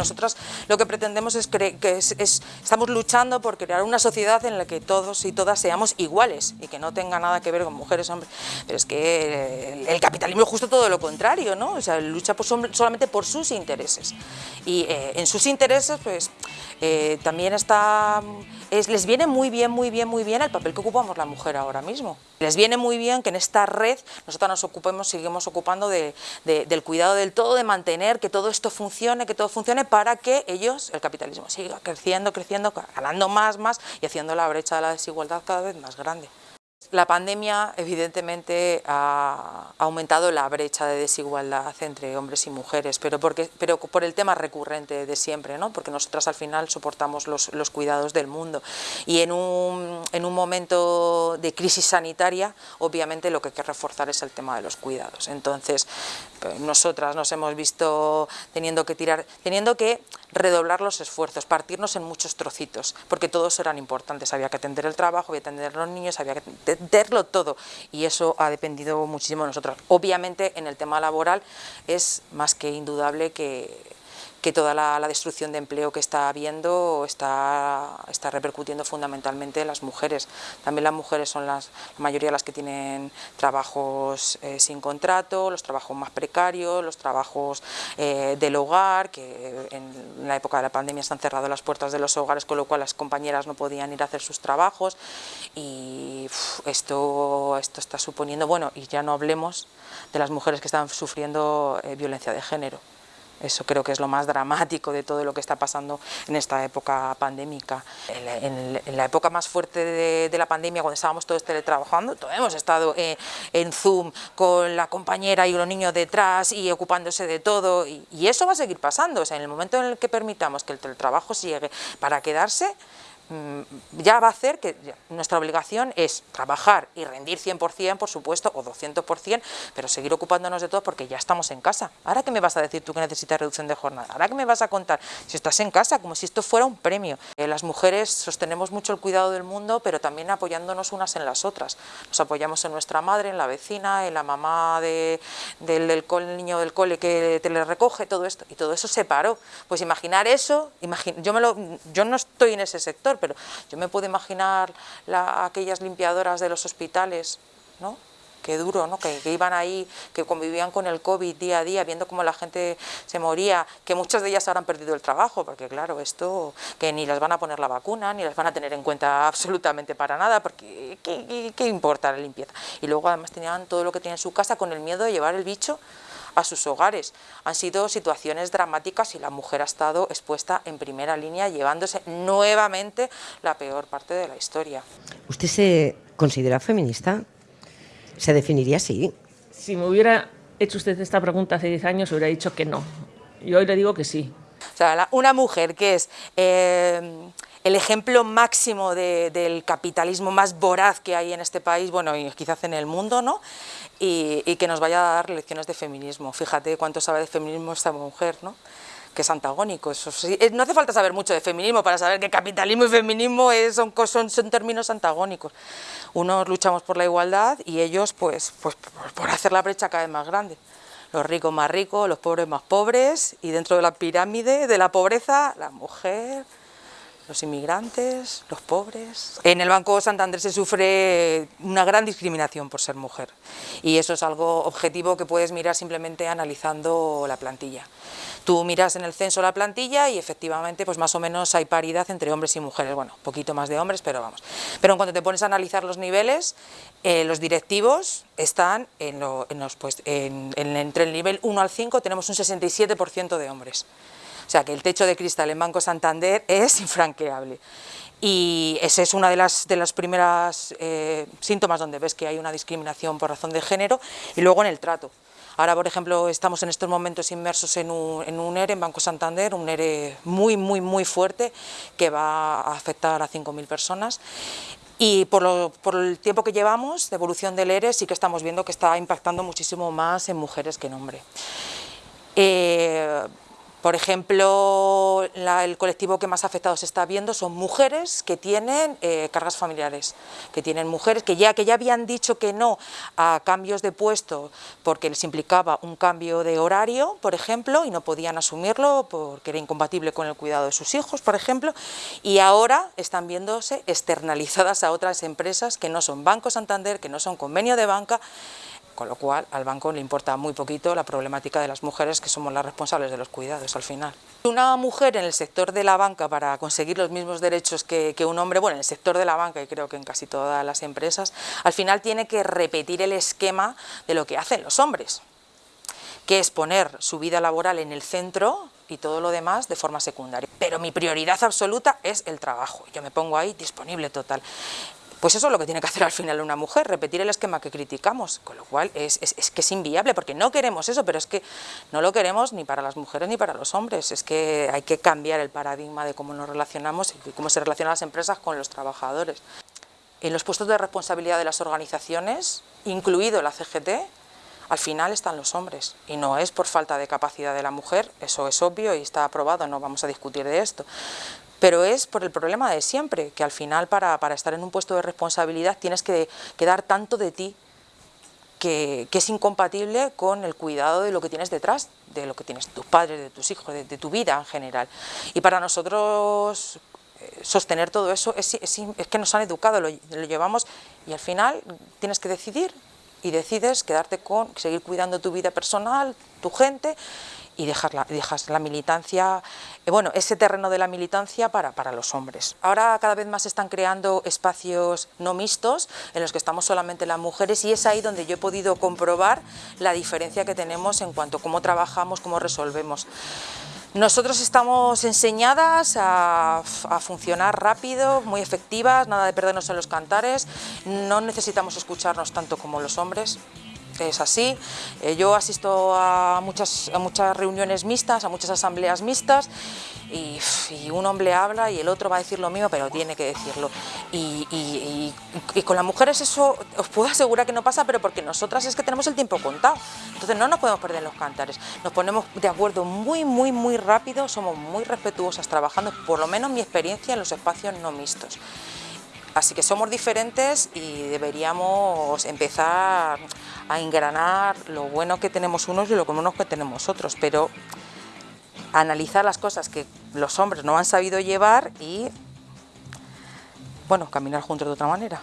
nosotras lo que pretendemos es que estamos luchando por crear una sociedad en la que todos y todas seamos iguales y que no tenga nada que ver con mujeres, hombres, pero es que el, capitalismo es justo todo lo contrario, ¿no? O sea, lucha solamente por sus intereses y eh, en sus intereses pues eh, también está, les viene muy bien, muy bien, muy bien el papel que ocupamos la mujer ahora mismo. Les viene muy bien que en esta red nosotros nos ocupemos, seguimos ocupando del cuidado del todo, de mantener que todo esto funcione, que todo funcione para que ellos, el capitalismo, siga creciendo, creciendo, ganando más, más y haciendo la brecha de la desigualdad cada vez más grande. La pandemia evidentemente ha aumentado la brecha de desigualdad entre hombres y mujeres, pero, porque, pero por el tema recurrente de siempre, ¿no? porque nosotras al final soportamos los, cuidados del mundo y en un, en un, momento de crisis sanitaria obviamente lo que hay que reforzar es el tema de los cuidados. Entonces pues, nosotras nos hemos visto teniendo que tirar, teniendo que redoblar los esfuerzos, partirnos en muchos trocitos, porque todos eran importantes, había que atender el trabajo, había que atender los niños, había que entenderlo todo y eso ha dependido muchísimo de nosotros. Obviamente en el tema laboral es más que indudable que que toda la, destrucción de empleo que está habiendo está, está repercutiendo fundamentalmente en las mujeres. También las mujeres son las, la mayoría las que tienen trabajos eh, sin contrato, los trabajos más precarios, los trabajos eh, del hogar, que en la época de la pandemia se han cerrado las puertas de los hogares, con lo cual las compañeras no podían ir a hacer sus trabajos y esto, esto está suponiendo, bueno, y ya no hablemos de las mujeres que están sufriendo eh, violencia de género. Eso creo que es lo más dramático de todo lo que está pasando en esta época pandémica. En, la época más fuerte de, la pandemia, cuando estábamos todos teletrabajando, todos hemos estado eh, en Zoom con la compañera y los niños detrás y ocupándose de todo y, y eso va a seguir pasando. O sea, en el momento en el que permitamos que el teletrabajo llegue para quedarse, ya va a hacer que nuestra obligación es trabajar y rendir 100%, por supuesto, o 200%, pero seguir ocupándonos de todo porque ya estamos en casa. ¿Ahora qué me vas a decir tú que necesitas reducción de jornada? ¿Ahora qué me vas a contar? Si estás en casa, como si esto fuera un premio. Eh, las mujeres sostenemos mucho el cuidado del mundo, pero también apoyándonos unas en las otras. Nos apoyamos en nuestra madre, en la vecina, en la mamá del, niño del cole que te le recoge, todo esto. Y todo eso se paró. Pues imaginar eso, yo, me lo, yo no estoy en ese sector, pero yo me puedo imaginar aquellas limpiadoras de los hospitales, ¿no? Qué duro, ¿no? Que, iban ahí, que convivían con el COVID día a día, viendo cómo la gente se moría, que muchas de ellas habrán perdido el trabajo, porque claro, esto, que ni las van a poner la vacuna, ni las van a tener en cuenta absolutamente para nada, porque ¿qué, qué importa la limpieza? Y luego además tenían todo lo que tienen en su casa con el miedo de llevar el bicho a sus hogares. Han sido situaciones dramáticas y la mujer ha estado expuesta en primera línea llevándose nuevamente la peor parte de la historia. ¿Usted se considera feminista? ¿Se definiría así? Si me hubiera hecho usted esta pregunta hace 10 años, hubiera dicho que no. Y hoy le digo que sí. O sea, una mujer que es... Eh, el ejemplo máximo del capitalismo más voraz que hay en este país, bueno, y quizás en el mundo, ¿no? Y, que nos vaya a dar lecciones de feminismo. Fíjate cuánto sabe de feminismo esta mujer, ¿no? que es antagónico. Eh, no hace falta saber mucho de feminismo para saber que capitalismo y feminismo son, términos antagónicos. Unos luchamos por la igualdad y ellos pues, pues por hacer la brecha cada vez más grande. Los ricos más ricos, los pobres más pobres y dentro de la pirámide de la pobreza, la mujer, los inmigrantes, los pobres. En el Banco Santander se sufre una gran discriminación por ser mujer y eso es algo objetivo que puedes mirar simplemente analizando la plantilla. Tú miras en el censo la plantilla y efectivamente pues más o menos hay paridad entre hombres y mujeres, bueno, poquito más de hombres, pero vamos. Pero en cuanto te pones a analizar los niveles, eh, los directivos están en, los, pues, entre el nivel 1 al 5 tenemos un 67% de hombres. O sea que el techo de cristal en Banco Santander es infranqueable. Y ese es uno de las, de las primeras eh, síntomas donde ves que hay una discriminación por razón de género y luego en el trato. Ahora, por ejemplo, estamos en estos momentos inmersos en un, en un ERE en Banco Santander, un ERE muy, muy, muy fuerte que va a afectar a 5.000 personas y por, por, el tiempo que llevamos de evolución del ERE sí que estamos viendo que está impactando muchísimo más en mujeres que en hombres. Eh, Por ejemplo, el colectivo que más afectado se está viendo son mujeres que tienen eh, cargas familiares, que tienen mujeres que ya, que ya habían dicho que no a cambios de puesto porque les implicaba un cambio de horario, por ejemplo, y no podían asumirlo porque era incompatible con el cuidado de sus hijos, por ejemplo, y ahora están viéndose externalizadas a otras empresas que no son Banco Santander, que no son convenio de banca, con lo cual al banco le importa muy poquito la problemática de las mujeres que somos las responsables de los cuidados al final. Una mujer en el sector de la banca para conseguir los mismos derechos que, un hombre, bueno, en el sector de la banca y creo que en casi todas las empresas, al final tiene que repetir el esquema de lo que hacen los hombres, que es poner su vida laboral en el centro y todo lo demás de forma secundaria. Pero mi prioridad absoluta es el trabajo, yo me pongo ahí disponible total. Pues eso es lo que tiene que hacer al final una mujer, repetir el esquema que criticamos, con lo cual es, que es inviable, porque no queremos eso, pero es que no lo queremos ni para las mujeres ni para los hombres, es que hay que cambiar el paradigma de cómo nos relacionamos y cómo se relacionan las empresas con los trabajadores. En los puestos de responsabilidad de las organizaciones, incluido la CGT, al final están los hombres. Y no es por falta de capacidad de la mujer, eso es obvio y está aprobado, no vamos a discutir de esto, pero es por el problema de siempre, que al final para, estar en un puesto de responsabilidad tienes que, dar tanto de ti que, es incompatible con el cuidado de lo que tienes detrás, de lo que tienes tus padres, de tus hijos, de, tu vida en general. Y para nosotros eh, sostener todo eso es, que nos han educado, lo, lo llevamos y al final tienes que decidir y decides quedarte con, seguir cuidando tu vida personal, tu gente y dejas la militancia, eh, bueno, ese terreno de la militancia para, para los hombres. Ahora cada vez más están creando espacios no mixtos en los que estamos solamente las mujeres y es ahí donde yo he podido comprobar la diferencia que tenemos en cuanto a cómo trabajamos, cómo resolvemos. Nosotros estamos enseñadas a, a, funcionar rápido, muy efectivas, nada de perdernos en los cantares, no necesitamos escucharnos tanto como los hombres, es así. Eh, yo asisto a muchas, a muchas reuniones mixtas, a muchas asambleas mixtas y, un hombre habla y el otro va a decir lo mismo, pero tiene que decirlo. Y, con las mujeres eso os puedo asegurar que no pasa, pero porque nosotras es que tenemos el tiempo contado. Entonces no nos podemos perder en los cantares. Nos ponemos de acuerdo muy, muy, muy rápido, somos muy respetuosas trabajando, por lo menos mi experiencia en los espacios no mixtos. Así que somos diferentes y deberíamos empezar a engranar lo bueno que tenemos unos y lo bueno que tenemos otros, pero analizar las cosas que los hombres no han sabido llevar y, bueno, caminar juntos de otra manera.